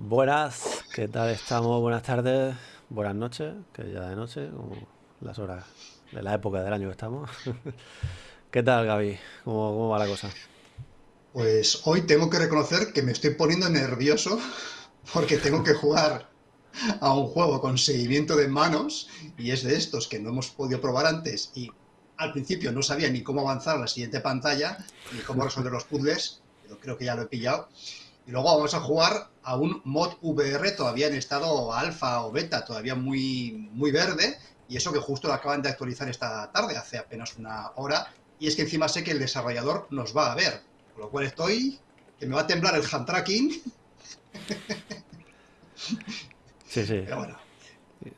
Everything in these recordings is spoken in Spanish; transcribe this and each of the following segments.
Buenas, ¿qué tal estamos? Buenas tardes, buenas noches, que ya de noche, como las horas de la época del año que estamos. ¿Qué tal, Gaby? ¿Cómo, cómo va la cosa? Pues hoy tengo que reconocer que me estoy poniendo nervioso porque tengo que jugar a un juego con seguimiento de manos y es de estos que no hemos podido probar antes y al principio no sabía ni cómo avanzar a la siguiente pantalla ni cómo resolver los puzzles, pero creo que ya lo he pillado. Y luego vamos a jugar a un mod VR todavía en estado alfa o beta, todavía muy, muy verde, y eso que justo lo acaban de actualizar esta tarde, hace apenas una hora, y es que encima sé que el desarrollador nos va a ver, con lo cual estoy, que me va a temblar el hand tracking. Sí, sí. Pero bueno,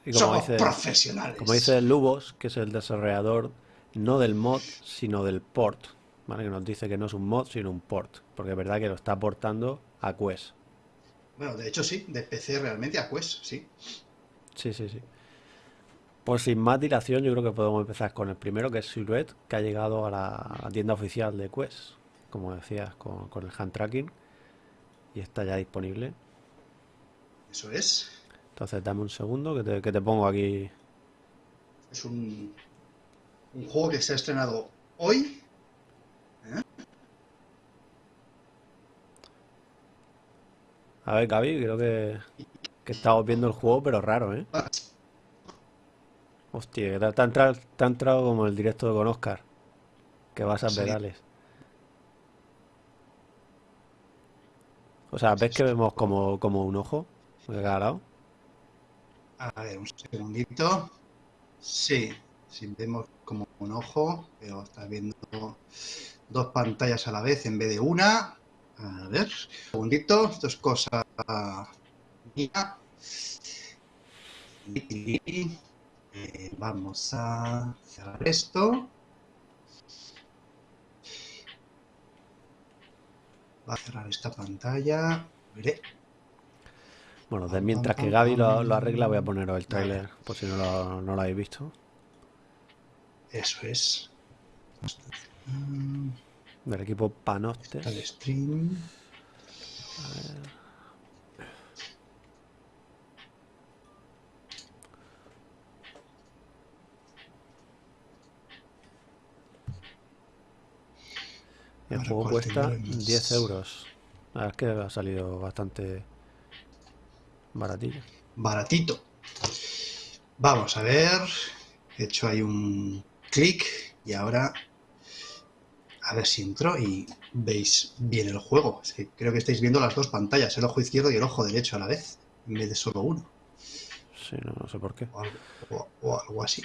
Y somos dice, profesionales. como dice Lubos, que es el desarrollador no del mod, sino del port, ¿vale? Que nos dice que no es un mod, sino un port, porque es verdad que lo está aportando a Quest. Bueno, de hecho sí, de PC realmente a Quest, sí. Sí, sí, sí. Pues sin más dilación, yo creo que podemos empezar con el primero, que es Silhouette, que ha llegado a la, tienda oficial de Quest, como decías, con, con el hand tracking, y está ya disponible. Eso es. Entonces dame un segundo que te, que te pongo aquí. Es un, un juego que se ha estrenado hoy. A ver, Gaby, creo que, que estamos viendo el juego, pero raro, ¿eh? Hostia, te, te ha entrado, te ha entrado como el directo con Oscar, que vas a Sí. pedales. O sea, ¿ves que vemos como, como un ojo de cada lado? A ver, un segundito. Sí, sí vemos como un ojo, pero estás viendo dos pantallas a la vez en vez de una. A ver, un segundito, esto es cosa mía. Y, eh, vamos a cerrar esto. Va a cerrar esta pantalla. Veré. Bueno, de mientras que Gaby lo, arregla, voy a poneros el Vale. tráiler, por si no lo, no lo habéis visto, Eso es. Mm, del equipo Panoptes. Está el stream. El Ahora, juego ¿cuál cuesta tendremos? 10 euros. La verdad es que ha salido bastante baratillo. Baratito. Vamos a ver. He hecho ahí un clic y ahora a ver si entro y veis bien el juego. Es que creo que estáis viendo las dos pantallas, el ojo izquierdo y el ojo derecho a la vez, en vez de solo uno Sí, no, no sé por qué. o algo, o- o algo así.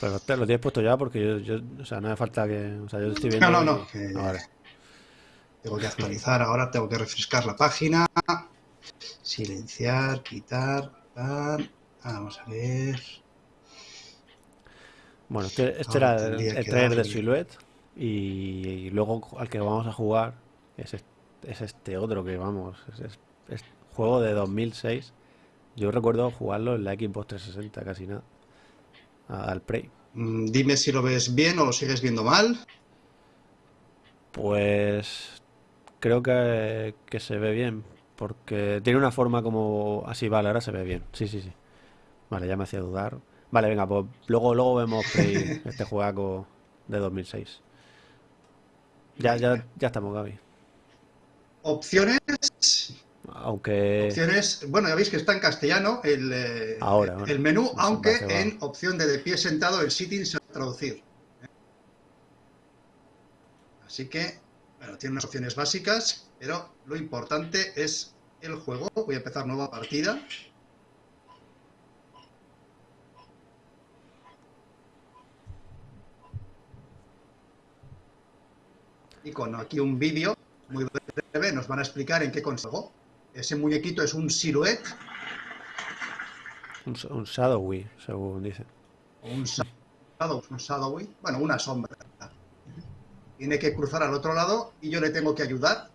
Pero te lo tienes puesto ya porque yo, yo, o sea, no hace falta que, o sea, yo estoy viendo No, no, y- no, que- Ah, vale. Tengo que actualizar ahora, tengo que refrescar la página. Silenciar, quitar. tal. Vamos a ver. Bueno, este, este era el, el trailer de Silhouette y, y luego al que vamos a jugar es, es, es este otro que vamos, es, es- es juego de 2006. Yo recuerdo jugarlo en la Xbox 360 casi nada, al Prey. Mm, Dime si lo ves bien o lo sigues viendo mal. Pues creo que, que se ve bien, porque tiene una forma como así, vale, ahora se ve bien. Sí, sí, sí. Vale, ya me hacía dudar. Vale, venga, pues luego, luego vemos Prey, este juego de 2006. Ya, ya, ya estamos, Gaby. Opciones. Aunque Opciones. Bueno, ya veis que está en castellano el, eh, Ahora, bueno, el menú, aunque en opción de de pie sentado el sitting se va a traducir. Así que, bueno, tiene unas opciones básicas, pero lo importante es el juego. Voy a empezar nueva partida. Y con aquí un vídeo muy breve nos van a explicar en qué consiste. Ese muñequito es un silhouette un, un Shadowy, según dice. o un shadow, un shadowy, bueno, una sombra. Tiene que cruzar al otro lado y yo le tengo que ayudar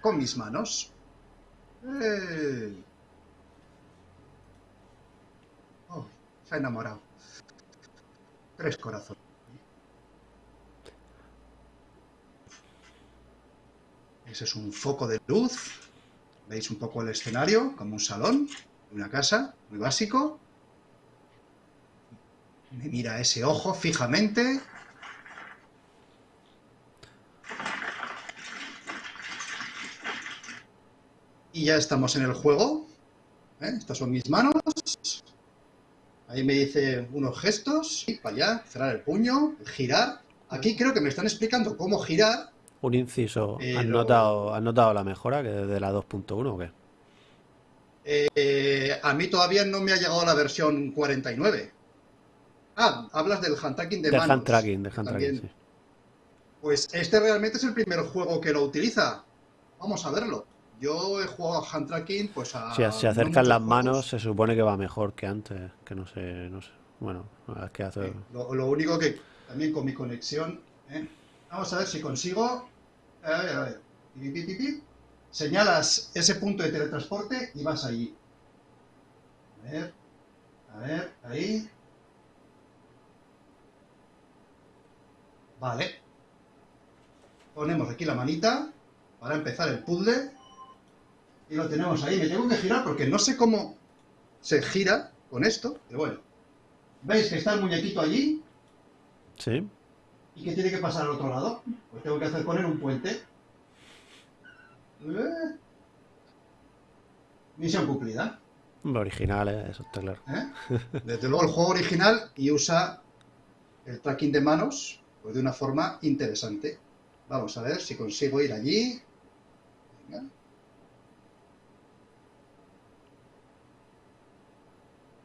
con mis manos. ¡Eh! Oh, se ha enamorado. Tres corazones. Ese es un foco de luz. Veis un poco el escenario, como un salón, una casa, muy básico. Me mira ese ojo fijamente. Y ya estamos en el juego. ¿eh? Estas son mis manos. Ahí me dice unos gestos. Y para allá, cerrar el puño, girar. Aquí creo que me están explicando cómo girar. Un inciso. ¿Has, Pero- notado, ¿Has notado la mejora que desde la 2.1 o qué? Eh, a mí todavía no me ha llegado la versión 49. Ah, hablas del hand tracking de De manos. hand tracking, de hand tracking, sí. Pues este realmente es el primer juego que lo utiliza. Vamos a verlo. Yo he jugado a hand tracking, pues a. Si se acercan las juegos. manos, se supone que va mejor que antes. Que no sé, no sé. Bueno, es que hace. Sí, Lo, lo único que también con mi conexión. ¿eh? Vamos a ver si consigo. A ver, a ver. Señalas ese punto de teletransporte y vas allí. A ver. A ver, ahí. Vale. Ponemos aquí la manita para empezar el puzzle. Y lo tenemos ahí. Me tengo que girar porque no sé cómo se gira con esto, pero bueno. ¿Veis que está el muñequito allí? Sí. ¿Y qué tiene que pasar al otro lado? Pues tengo que hacer poner un puente. Eh. Misión cumplida. Original, ¿eh? eso está claro. ¿eh? Desde luego el juego original y usa el tracking de manos pues de una forma interesante. Vamos a ver si consigo ir allí. Venga.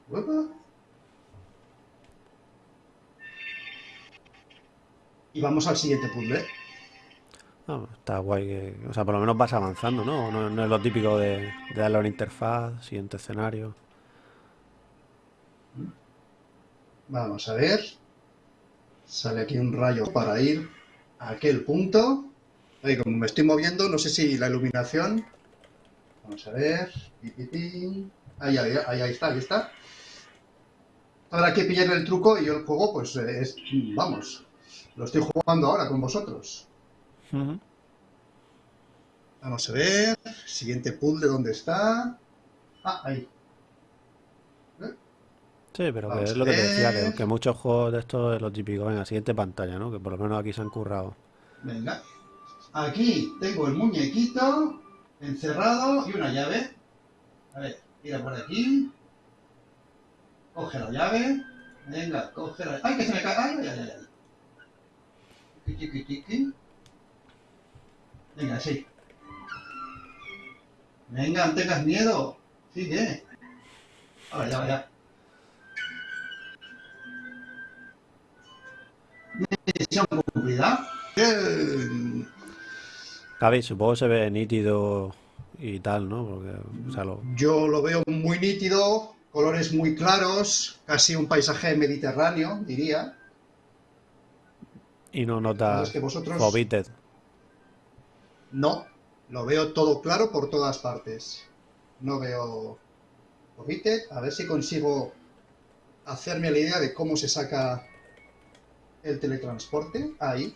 Uepa. Y vamos al siguiente puzzle. Ah, está guay que. O sea, por lo menos vas avanzando, ¿no? No, no es lo típico de, de darle a una interfaz, siguiente escenario. Vamos a ver. Sale aquí un rayo para ir a aquel punto. Ahí, como me estoy moviendo, no sé si la iluminación. Vamos a ver. Ahí, ahí, ahí, ahí está, ahí está. Ahora hay que pillar el truco y yo el juego, pues eh, es. Vamos. Lo estoy jugando ahora con vosotros. Vamos a ver. Siguiente puzzle, ¿dónde está? Ah, ahí. Sí, pero que es lo que te decía, que, que muchos juegos de estos es lo típico. Venga, siguiente pantalla, ¿no? Que por lo menos aquí se han currado. Venga. Aquí tengo el muñequito encerrado y una llave. A ver, tira por aquí. Coge la llave. Venga, coge la ¡Ay, que se me cae! ¡Ay, ay, ay! ay! Venga, sí. Venga, no tengas miedo. Sigue. Ahora, ya, ya. Misión cumplida. Bien. Javi, supongo que se ve nítido y tal, ¿no? Porque, o sea, lo- Yo lo veo muy nítido, colores muy claros, casi un paisaje mediterráneo, diría. Y no notas Es que vosotros-. No, lo veo todo claro por todas partes. No veo. A ver si consigo hacerme la idea de cómo se saca el teletransporte. Ahí.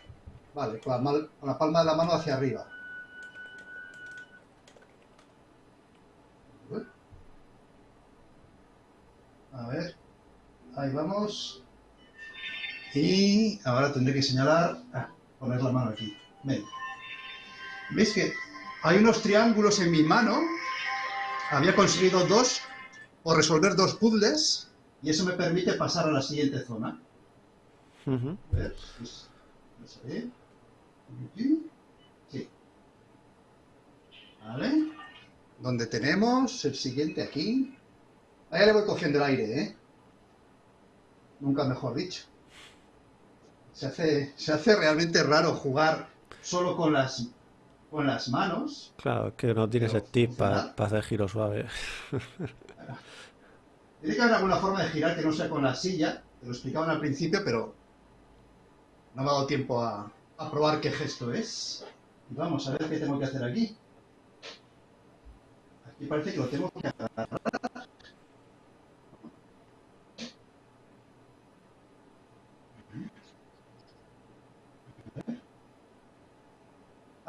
Vale, con la, mal- con la palma de la mano hacia arriba. A ver. Ahí vamos. Y ahora tendré que señalar. Ah, poner la mano aquí. Venga. ¿Veis que hay unos triángulos en mi mano? Había conseguido dos o resolver dos puzzles y eso me permite pasar a la siguiente zona. Ujú. A ver, pues, vamos a ver. Aquí. Sí. Vale. Donde tenemos el siguiente aquí. Ahí le voy cogiendo el aire, ¿eh? Nunca mejor dicho. Se hace, se hace realmente raro jugar solo con las, con las manos. Claro, es que no tienes Pero stick para hacer giro suave. Tiene que haber alguna forma de girar que no sea con la silla. Te lo explicaban al principio, pero no me ha dado tiempo a, a probar qué gesto es. Vamos a ver qué tengo que hacer aquí. Aquí parece que lo tengo que agarrar.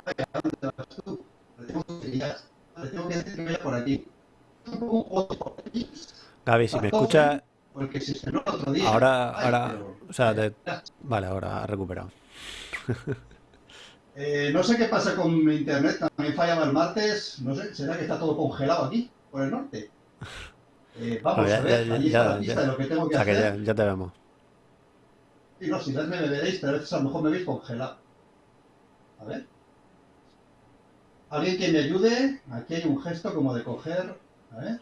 Ay, ¿a dónde vas tú? Lo tengo que pillar. Vale, tengo que decir que vaya por aquí. Un poco un juego por aquí. Gaby, si me escuchas, Porque se el otro día. ahora, Ay, ahora, pero- o sea, te- vale, ahora ha recuperado. Eh, no sé qué pasa con mi internet, también fallaba el martes. No sé, ¿será que está todo congelado aquí, por el norte? Eh, vamos ya- a ver, ya- allí ya- está la pista ya- de lo que tengo O que sea, hacer. ya, ya te vemos. Sí, no, si verme me veréis, pero a veces a lo mejor me veis congelado. A ver. Alguien que me ayude. Aquí hay un gesto como de coger. A ver.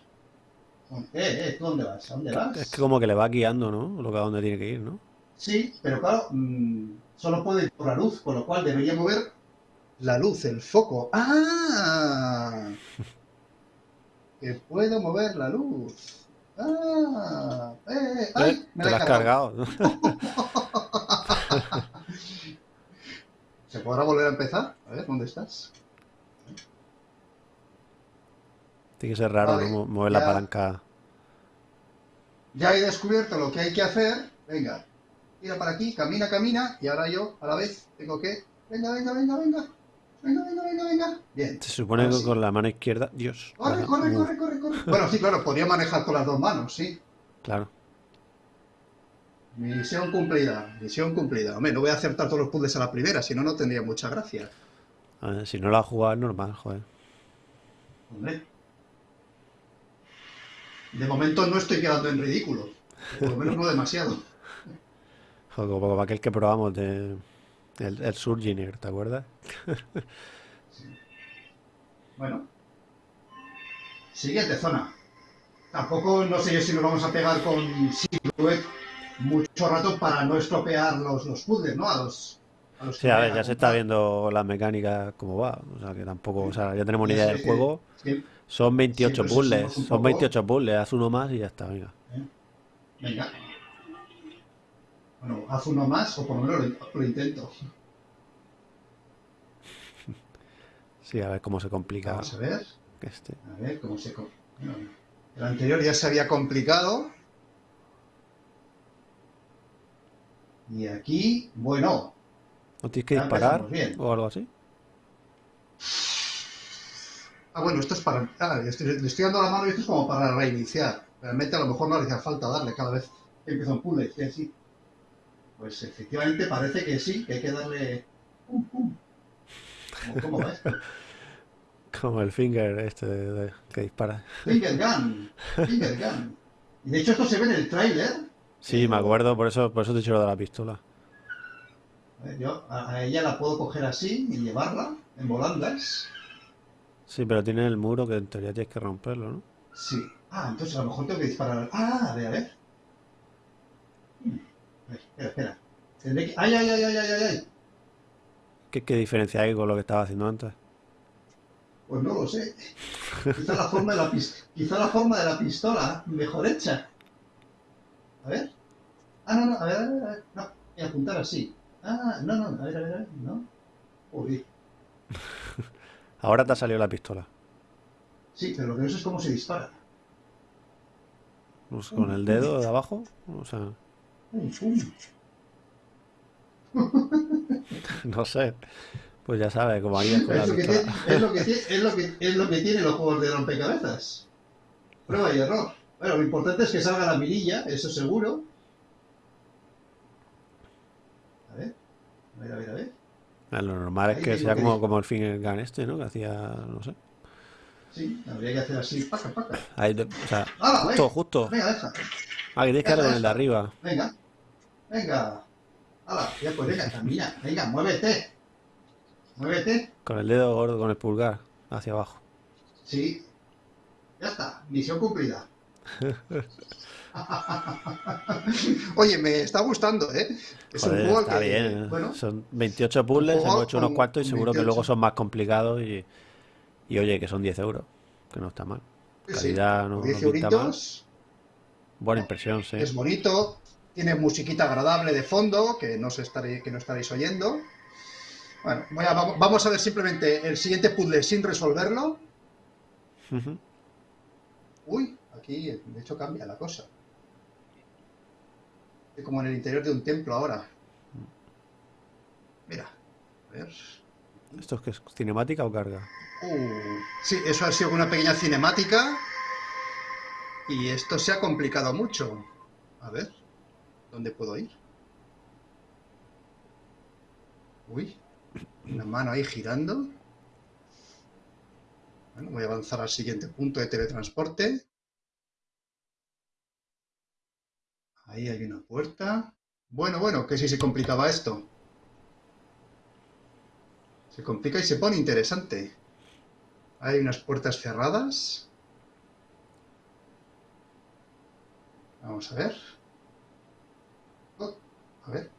Eh, eh, ¿tú dónde vas? ¿A dónde vas? Es que como que le va guiando, ¿no? Lo que a dónde tiene que ir, ¿no? Sí, pero claro, mm, solo puede ir por la luz, con lo cual debería mover la luz, el foco. ¡Ah! Que puedo mover la luz. ¡Ah! ¡Eh! eh, ¡Ay! Eh, Me te la he has cargado. cargado. ¿Se podrá volver a empezar? A ver, ¿dónde estás? Tiene que ser raro, Vale, ¿no? Mo- Mover ya. la palanca. Ya he descubierto lo que hay que hacer. Venga, tira para aquí, camina, camina. Y ahora yo, a la vez, tengo que... Venga, venga, venga, venga. Venga, venga, venga, venga. Bien. Se supone Ahora que sí. con la mano izquierda. Dios. Corre, corre, corre, corre, corre. Bueno, sí, claro, podría manejar con las dos manos, sí. Claro. Misión cumplida, misión cumplida. Hombre, no voy a acertar todos los puzzles a la primera, si no, no tendría mucha gracia. A ver, si no la has jugado es normal, joder. Hombre. De momento no estoy quedando en ridículo. Por lo menos no demasiado. Joder, como, como aquel que probamos de. El, el Surginer, ¿te acuerdas? Bueno. Siguiente zona. Tampoco no sé yo si nos vamos a pegar con Silhouette mucho rato para no estropear los, los puzzles, ¿no? A los, a los Sí, a ver, ya se está viendo las mecánicas cómo va. O sea, que tampoco. O sea, ya tenemos una Ya idea sé del que- juego. Son 28 Sí, puzzles. Son poco- 28 puzzles. Haz uno más y ya está, venga. Venga. Bueno, haz uno más o por lo menos lo, lo intento. Sí, a ver cómo se complica Vamos a ver. este. A ver cómo se... co- bueno, el anterior ya se había complicado. Y aquí, bueno, ¿No tienes que disparar o algo así? Ah, bueno, esto es para... Ah, le estoy, le estoy dando la mano y esto es como para reiniciar. Realmente a lo mejor no le hacía falta darle cada vez que empieza un puzzle. que así. Pues efectivamente parece que sí, que hay que darle... Pum, pum. ¿Cómo, va esto? Como el finger este de- de- que dispara. Finger gun. Finger gun. Y de hecho esto se ve en el tráiler. Sí, me acuerdo, por eso, por eso te he lo de la pistola. Yo a, a ella la puedo coger así y llevarla en volandas. Sí, pero tiene el muro que en teoría tienes que romperlo, ¿no? Sí. Ah, entonces a lo mejor tengo que disparar. Ah, a ver, a ver. Hmm. A ver, espera, espera. Tendré que... ¡Ay, ay, ay, ay, ay, ay! ay! ¿Qué, qué diferencia hay con lo que estaba haciendo antes? Pues no lo sé. Quizá la forma de la, Quizá la forma de la pistola mejor hecha. A ver. Ah, no, no, a ver, a ver, a ver. No, voy a apuntar así. Ah, no, no, a ver, a ver, a ver. No. Uy. Ahora te ha salido la pistola. Sí, pero lo que no sé es cómo se dispara. Pues con el dedo de abajo. O sea, no sé. Pues ya sabes, como harías con la Es lo, que pistola. tiene, es, lo que tiene, es, lo que, es lo que tienen los juegos de rompecabezas. Prueba y error. Bueno, lo importante es que salga la mirilla, eso seguro. A ver, a ver, a ver, a ver. Ah, Lo normal es que sea que como, como el finger gun este, ¿no? Que hacía, no sé. Sí, habría que hacer así, paca, paca. Ahí o sea, ¡Hala, justo, venga! justo. Venga, deja. Ah, que tienes que con el de arriba. Venga, venga. ¡Hala! Ya pues venga, camina. Venga, muévete. Muévete. Con el dedo gordo, con el pulgar, hacia abajo. Sí. Ya está, misión cumplida. Oye, me está gustando, ¿eh? Es Joder, un juego está que, bien. bueno, Son 28 puzzles, hemos hecho unos cuantos y seguro que 28. luego son más complicados y, y oye, que son 10 euros, que no está mal. sí, sí, Calidad no, por 10 no pinta mal. euritos, Buena impresión, sí. es bonito, tiene musiquita agradable de fondo, que no, se estaréis, que no estaréis oyendo. Bueno, voy a- vamos, a ver simplemente el siguiente puzzle sin resolverlo. Uy, aquí de hecho cambia la cosa. Como en el interior de un templo ahora. Mira, a ver. ¿Esto es que es cinemática o carga? Uh, sí, eso ha sido una pequeña cinemática. Y esto se ha complicado mucho. A ver, ¿dónde puedo ir? Uy, una mano ahí girando. Bueno, voy a avanzar al siguiente punto de teletransporte. Ahí hay una puerta. Bueno, bueno, que si se complicaba esto. Se complica y se pone interesante. Hay unas puertas cerradas. Vamos a ver. Oh, a ver.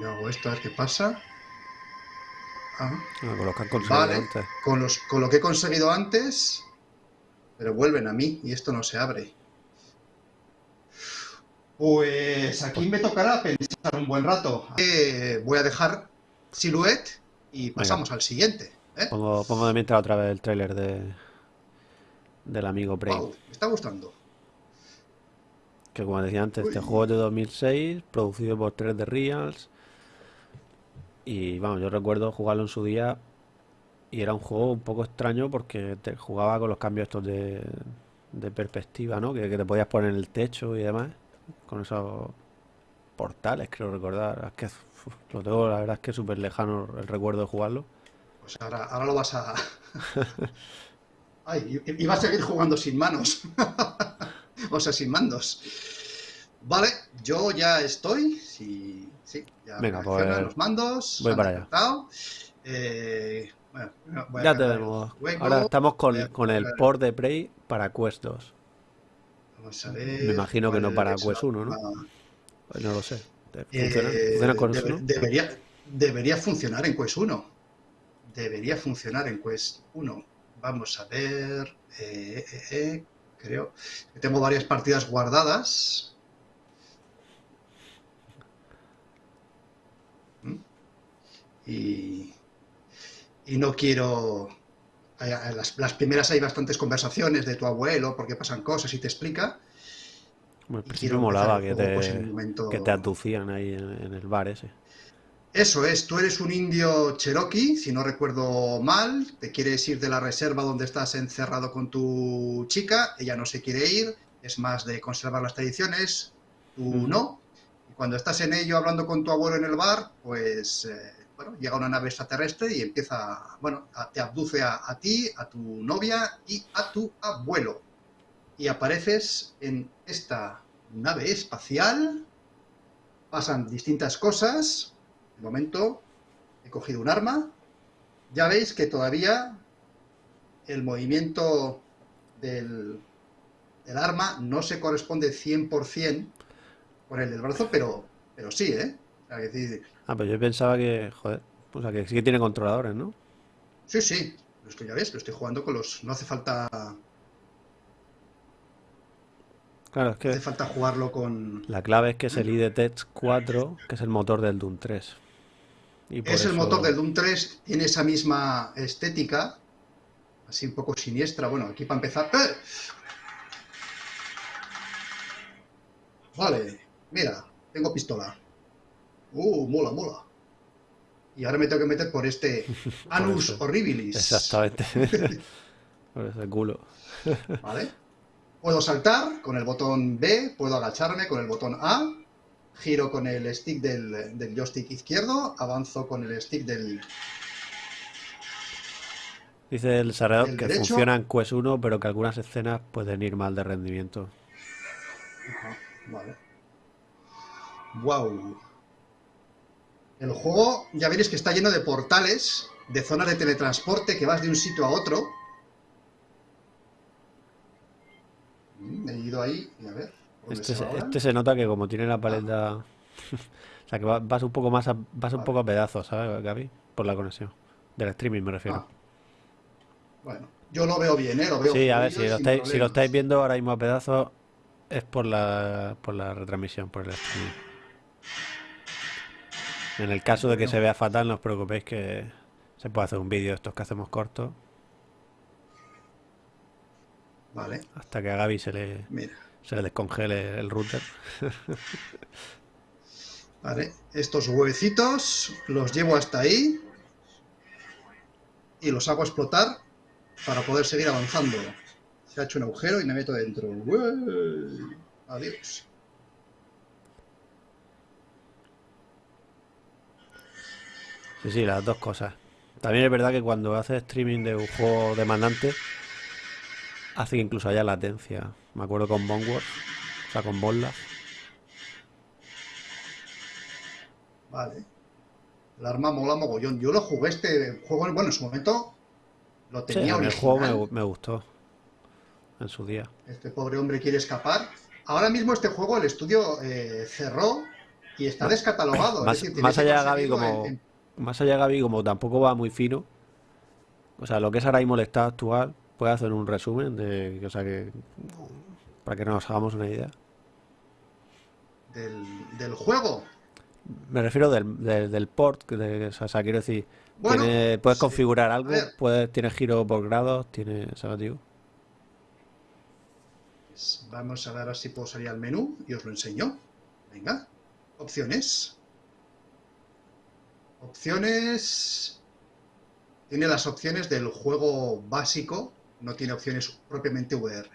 Yo hago esto a ver qué pasa. Ah, Ah, con los que han vale. Con, los, con lo que he conseguido antes. Pero vuelven a mí y esto no se abre. Pues aquí me tocará pensar un buen rato. Eh, voy a dejar Silhouette y pasamos al siguiente. ¿eh? Pongo, pongo de mientras otra vez el tráiler de del amigo Prey. Wow, me está gustando. Que como decía antes, este juego es de 2006, producido por 3D Reals. Y vamos, yo recuerdo jugarlo en su día y era un juego un poco extraño porque te jugaba con los cambios estos de, de perspectiva, ¿no? Que, que te podías poner en el techo y demás. Con esos portales, creo recordar. Es que uf, lo tengo, la verdad es que es súper lejano el recuerdo de jugarlo. Pues ahora, ahora lo vas a. Ay, i- iba a seguir jugando sin manos. o sea, sin mandos. Vale, yo ya estoy. Sí, sí, ya Venga, pues, los mandos. voy para allá. Eh, bueno, voy a Ya tenemos. Ahora estamos con, a con el port de Prey para Quest 2. Vamos a ver. Me imagino que no para es Quest la 1, ¿no? última. Pues no lo sé. Eh, ¿Funciona? ¿Funciona con debe- eso, no? debería, debería funcionar en Quest 1. Debería funcionar en Quest 1. Vamos a ver. eh, eh, eh, creo que tengo varias partidas guardadas. ¿Mm? Y, y no quiero. Las, las primeras hay bastantes conversaciones de tu abuelo porque pasan cosas y te explica. Bueno, al principio molaba que pues, te, un momento- que te aducían ahí en, en el bar ese. Eso es, tú eres un indio cherokee, si no recuerdo mal, te quieres ir de la reserva donde estás encerrado con tu chica, ella no se quiere ir, es más de conservar las tradiciones, tú Ujú. no. Y cuando estás en ello hablando con tu abuelo en el bar, pues eh, bueno, llega una nave extraterrestre y empieza, bueno, a- te abduce a, ti, a tu novia y a tu abuelo. Y apareces en esta nave espacial, pasan distintas cosas, de momento he cogido un arma. Ya veis que todavía el movimiento del, del arma no se corresponde 100% con el del brazo, pero, pero sí, ¿eh? Ah, pero yo pensaba que, joder, o sea, que sí que tiene controladores, ¿no? sí, sí, pero es que ya ves, lo estoy jugando con los... No hace falta, no Claro, es que hace falta jugarlo con... la clave es que es el IDTech 4, que es el motor del Doom 3. Y Es el motor del Doom 3, tiene esa misma estética, así un poco siniestra. Bueno, aquí para empezar... ¡Eh! Vale, mira, tengo pistola. Uh, mola, mola. Y ahora me tengo que meter por este Anus eso. Horribilis. Exactamente. por ese culo. ¿Vale? Puedo saltar con el botón B, puedo agacharme con el botón A, giro con el stick del, del joystick izquierdo, avanzo con el stick del, Dice el El que derecho- funciona en Quest 1, pero que algunas escenas pueden ir mal de rendimiento. Ajá, vale. Wow. El juego, ya veréis que está lleno de portales, de zonas de teletransporte que vas de un sitio a otro. Mm, He ido ahí y a ver. ¿por dónde Este, se este se nota que como tiene la paleta... o sea, que va- vas un poco más a, vas un Vale. poco a pedazos, ¿sabes, Gaby? Por la conexión. Del streaming me refiero. Ah, bueno, yo lo veo bien, ¿eh? Lo veo Sí, a ver, si lo, estáis, si lo estáis viendo ahora mismo a pedazos, es por la, por la retransmisión, por el streaming. En el caso de que se vea fatal, no os preocupéis que se puede hacer un vídeo de estos que hacemos cortos Vale, hasta que a Gaby se le, mira. se le descongele el router. Vale, estos huevecitos los llevo hasta ahí y los hago explotar para poder seguir avanzando. Se ha hecho un agujero y me meto dentro. Adiós. Sí, sí, las dos cosas. También es verdad que cuando haces streaming de un juego demandante, hace que incluso haya latencia. Me acuerdo con Boneward, o sea, con Bolas. Vale. El arma mola mogollón. Yo lo jugué este juego, bueno, en su momento lo Sí, tenía a mí el juego me, gu- me gustó en su día. Este pobre hombre quiere escapar. Ahora mismo este juego el estudio eh, cerró y está descatalogado. Más, es decir, más allá, Gaby, como, en- en- más allá, Gaby, como tampoco va muy fino. O sea, lo que es ahora mismo el estado actual, puede hacer un resumen de, o sea, que para que nos hagamos una idea. del, del juego. Me refiero del, del, del port, de- o sea, quiero decir, Bueno, tiene- puedes sí. configurar algo, puedes, tiene giro por grados, tiene, ¿sabes, tío? Pues vamos a ver si puedo salir al menú y os lo enseño. Venga, opciones. Opciones. Tiene las opciones del juego básico, no tiene opciones propiamente VR,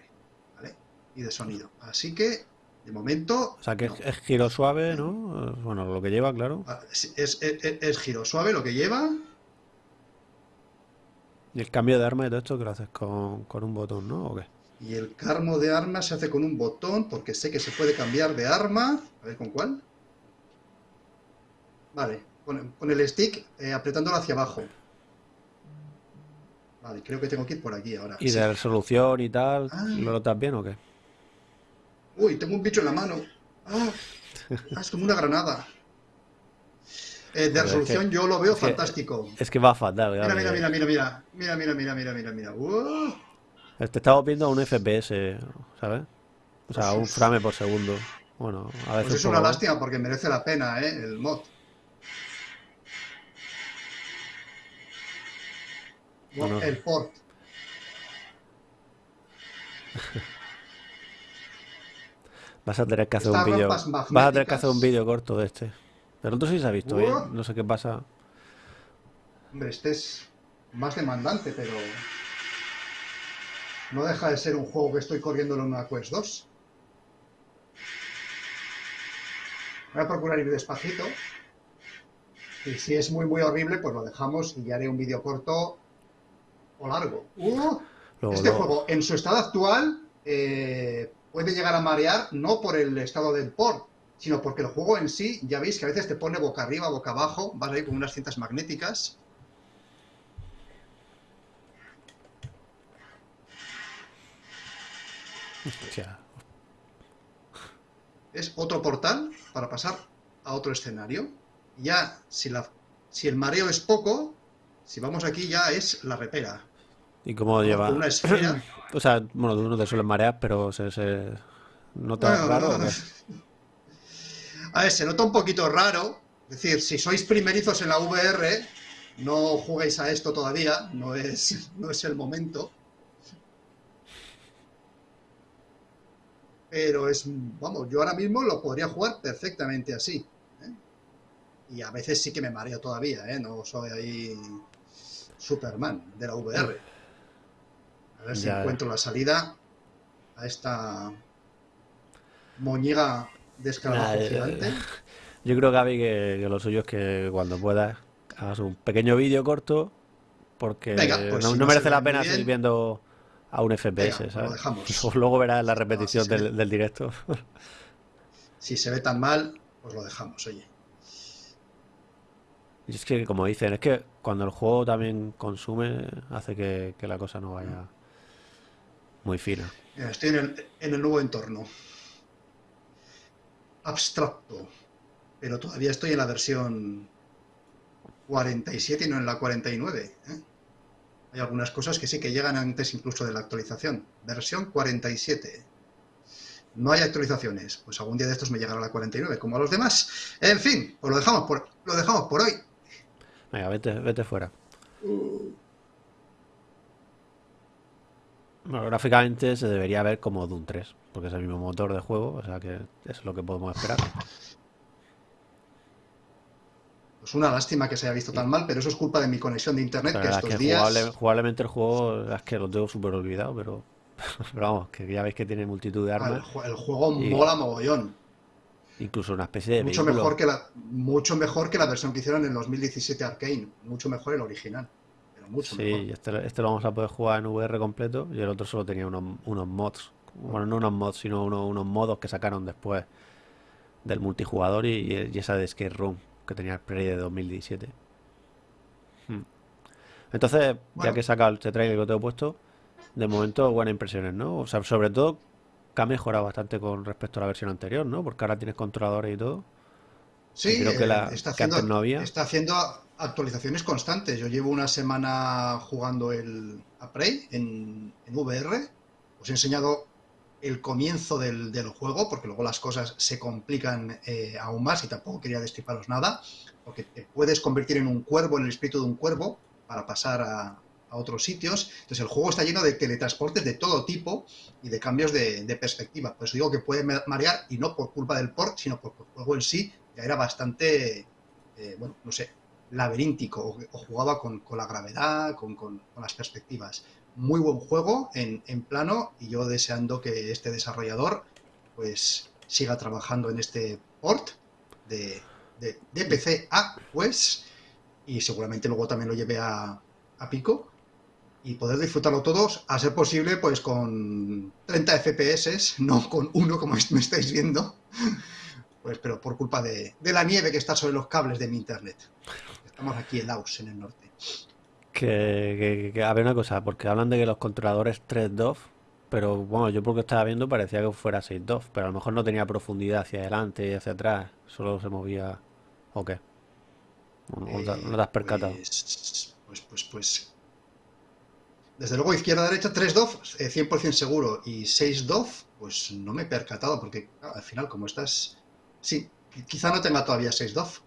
¿vale? Y de sonido. Así que, de momento, O sea, que no. es, es giro suave, ¿no? Bueno, lo que lleva, claro. Ah, Es, es- es- es giro suave lo que lleva. Y el cambio de arma y todo esto que lo haces con, con un botón, ¿no? ¿O qué? Y el carmo de arma se hace con un botón, porque sé que se puede cambiar de arma. A ver con cuál. Vale, con, con el stick eh, apretándolo hacia abajo. Vale, creo que tengo que ir por aquí ahora. Y Sí. de resolución y tal, Ah. ¿lo notas bien o qué? Uy, tengo un bicho en la mano. Ah, ah, es como una granada. Eh, de es resolución que- yo lo veo es que- fantástico. Es que va fatal, Mira, mira, mira, mira, mira. Mira, mira, mira, mira, mira, mira. Uh, Te estamos viendo a un FPS, ¿sabes? O sea, un frame por segundo. Bueno, a veces pues es un una lástima porque merece la pena, ¿eh? El mod. El port. Vas a tener que hacer Estas un vídeo. Vas a tener que hacer un vídeo corto de este. Pero otro sí se ha visto bien. No sé qué pasa. Hombre, este es más demandante, pero no deja de ser un juego que estoy corriéndolo en una Quest 2. Voy a procurar ir despacito. Y si es muy, muy horrible, pues lo dejamos y ya haré un vídeo corto o largo. ¡Uh! Este juego, en su estado actual, eh, puede llegar a marear no por el estado del port, sino porque el juego en sí, ya veis que a veces te pone boca arriba, boca abajo, vas ahí con unas cintas magnéticas. Hostia. Es otro portal para pasar a otro escenario. Ya, si, la, si el mareo es poco, si vamos aquí ya es la repera. ¿Y cómo lleva? Con una esfera. O sea, bueno, tú no te sueles marear, pero se, se nota Bueno, raro. A ver, se nota un poquito raro. Es decir, si sois primerizos en la VR, no juguéis a esto todavía, no es, no es el momento. Pero es, vamos, yo ahora mismo lo podría jugar perfectamente así. ¿eh? Y a veces sí que me mareo todavía, ¿eh? No soy ahí Superman de la VR. A ver si Ya. encuentro la salida a esta moñiga de escarabajo Nah, eh, gigante. Yo creo, Gaby, que, que lo suyo es que cuando puedas hagas un pequeño vídeo corto, porque Venga, pues no, si no no merece la pena bien. seguir viendo a un FPS, Venga, lo ¿sabes? dejamos. Luego verás la repetición del, del directo. Si se ve tan mal, pues lo dejamos, oye. Y es que, como dicen, es que cuando el juego también consume, hace que, que la cosa no vaya muy fina. Mira, estoy en el, en el nuevo entorno. Abstracto. Pero todavía estoy en la versión 47 y no en la 49. ¿eh? Hay algunas cosas que sí que llegan antes incluso de la actualización. Versión 47. No hay actualizaciones. Pues algún día de estos me llegará la 49, como a los demás. En fin, pues lo dejamos por, lo dejamos por hoy. Venga, vete, vete fuera. Bueno, gráficamente se debería ver como Doom 3, porque es el mismo motor de juego, o sea que es lo que podemos esperar. Pues una lástima que se haya visto tan mal, pero eso es culpa de mi conexión de internet Pero que estos que días. jugable- jugablemente el juego es que lo tengo súper olvidado, pero, pero vamos, que ya veis que tiene multitud de ah, el, armas, el juego Y- mola mogollón. incluso una especie de Mucho vehículo. mejor, que la, mucho mejor que la versión que hicieron en 2017 Arcane. Mucho mejor el original. Mucho Sí, mejor. este, este lo vamos a poder jugar en VR completo y el otro solo tenía unos, unos mods. Bueno, no unos mods, sino unos, unos modos que sacaron después del multijugador y, y esa de Skate Room que tenía el Prey de 2017. Hmm. Entonces, ya que he sacado este trailer que te he puesto, de momento buenas impresiones, ¿no? O sea, sobre todo que ha mejorado bastante con respecto a la versión anterior, ¿no? Porque ahora tienes controladores y todo. Sí, creo que eh, la- está, que haciendo, antes no había. está haciendo actualizaciones constantes. Yo llevo una semana jugando el a Prey en, en VR. Os he enseñado el comienzo del, del juego, porque luego las cosas se complican eh, aún más y tampoco quería destriparos nada, porque te puedes convertir en un cuervo, en el espíritu de un cuervo, para pasar a, a otros sitios. Entonces el juego está lleno de teletransportes de todo tipo y de cambios de, de perspectiva. Por eso digo que puede ma- marear y no por culpa del port, sino porque el juego en sí ya era bastante, eh, bueno, no sé, laberíntico o, jugaba con, con la gravedad, con, con- las perspectivas. Muy buen juego en, en plano y yo deseando que este desarrollador pues siga trabajando en este port de, de, de PC a pues y seguramente luego también lo lleve a, a Pico y poder disfrutarlo todos, a ser posible, pues con 30 FPS, no con uno como me estáis viendo, pues pero por culpa de, de la nieve que está sobre los cables de mi internet. Estamos aquí en Laos, en el norte. Que, que, que- a ver una cosa, porque hablan de que los controladores 3 DOF, pero bueno, yo porque estaba viendo parecía que fuera 6 DOF, pero a lo mejor no tenía profundidad hacia adelante y hacia atrás, solo se movía. ¿O qué? ¿No, te, no te has percatado? Pues, pues, pues, pues. Desde luego, izquierda-derecha, 3 DOF, eh, 100% seguro. Y 6 DOF, pues no me he percatado, porque al final, como estás. Sí, quizá no tenga todavía 6 DOF.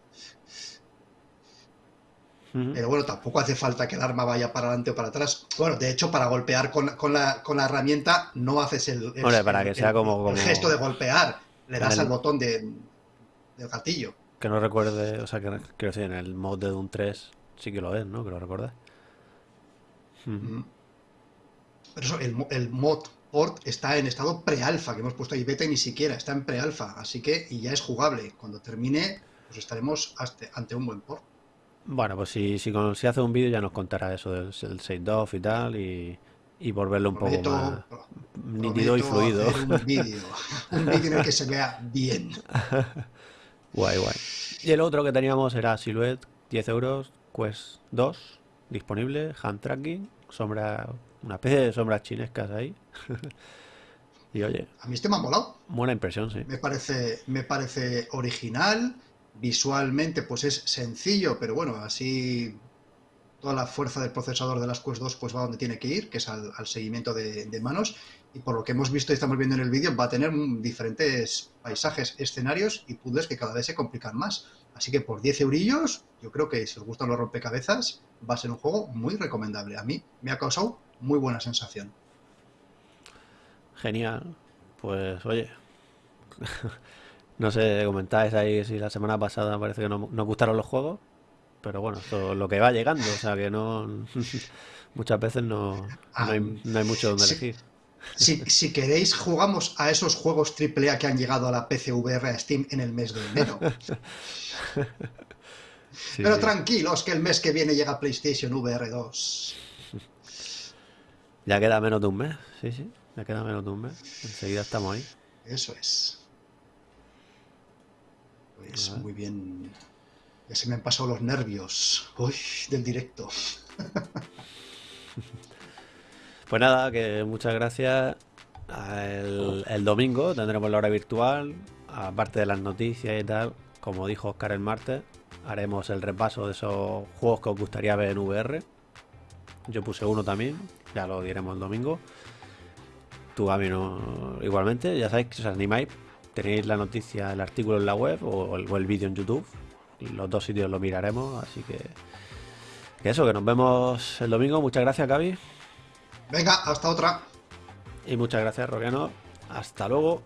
Ujú. Pero bueno, tampoco hace falta que el arma vaya para adelante o para atrás. Bueno, de hecho, para golpear con, con la, con la herramienta no haces el, el- Hombre, para el- que sea el- como- el como- gesto de golpear. Le das al botón de, del gatillo. Que no recuerde, o sea, que quiero decir, en el mod de Doom 3 sí que lo es, ¿no? Que lo recuerdas. Mm. Pero eso, el, el mod port está en estado pre-alfa, que hemos puesto ahí beta y ni siquiera está en pre-alfa. Así que, y ya es jugable. Cuando termine, pues estaremos ante, un buen port. Bueno, pues si, si, hace un vídeo ya nos contará eso del, del 6 DOF y tal, y, y volverlo un poco más nítido y fluido. un vídeo. Un vídeo en el que se vea bien. Guay, guay. Y el otro que teníamos era Silhouette, 10 euros, Quest 2, disponible, hand tracking, sombra, una especie de sombras chinescas ahí. Y oye, A mí este me ha molado. buena impresión, sí. Me parece, me parece original. Visualmente, pues es sencillo, pero bueno, así toda la fuerza del procesador de las Quest 2 pues va donde tiene que ir, que es al, al seguimiento de, de manos. Y por lo que hemos visto y estamos viendo en el vídeo, va a tener diferentes paisajes, escenarios y puzzles que cada vez se complican más. Así que por 10 eurillos, yo creo que si os gustan los rompecabezas, va a ser un juego muy recomendable. A mí me ha causado muy buena sensación. Genial. Pues oye, no sé, comentáis ahí si la semana pasada parece que no nos gustaron los juegos, pero bueno, esto es lo que va llegando, o sea que no, muchas veces no, no hay, no hay mucho donde elegir. Si, si queréis, jugamos a esos juegos AAA que han llegado a la PC VR a Steam en el mes de enero. Sí, Pero sí. tranquilos, que el mes que viene llega PlayStation VR 2. Ya queda menos de un mes, sí, sí, ya queda menos de un mes. Enseguida estamos ahí. Eso es. Pues muy bien. Ya se me han pasado los nervios. Uy, del directo. Pues nada, que muchas gracias. El, el domingo tendremos la hora virtual, aparte de las noticias y tal, como dijo Oscar el martes, haremos el repaso de esos juegos que os gustaría ver en VR. Yo puse uno también, ya lo diremos el domingo. Tú, Gaby, no, igualmente, ya sabéis que os animáis. Tenéis la noticia, el artículo en la web o el, vídeo en YouTube. Los dos sitios lo miraremos, así que, que eso, que nos vemos el domingo. Muchas gracias, Gaby. Venga, hasta otra. Y muchas gracias, Roquiano. Hasta luego.